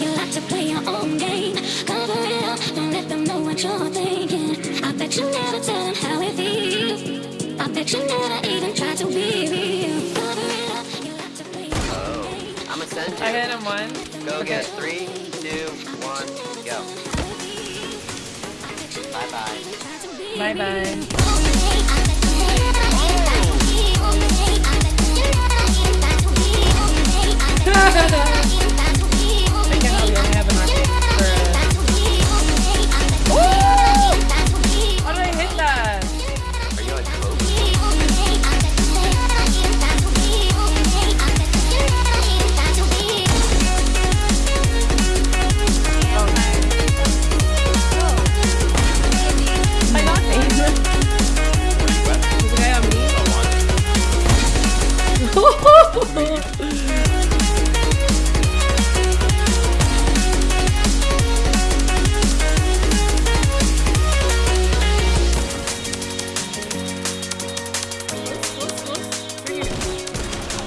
You like to play your own game. Cover it up, don't let them know what you're thinking. I bet you never tell them how it feels. I bet you never even try to be real. Cover it up, you like to play your own oh, game. I'm gonna send you. I hit him one. Go get three, two, one, go. Bye bye. Bye bye.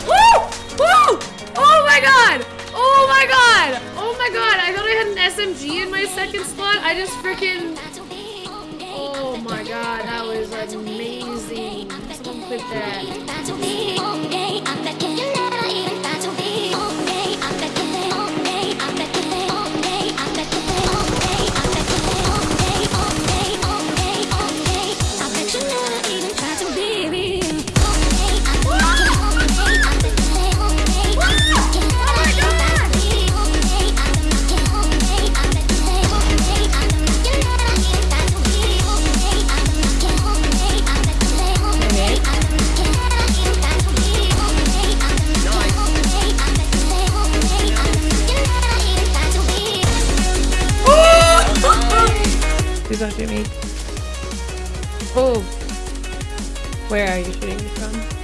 Oh oh oh SMG in my second slot. I just freaking. Oh my god, that was amazing. Someone clip that. Please don't shoot me. Oh. Where are you shooting me from?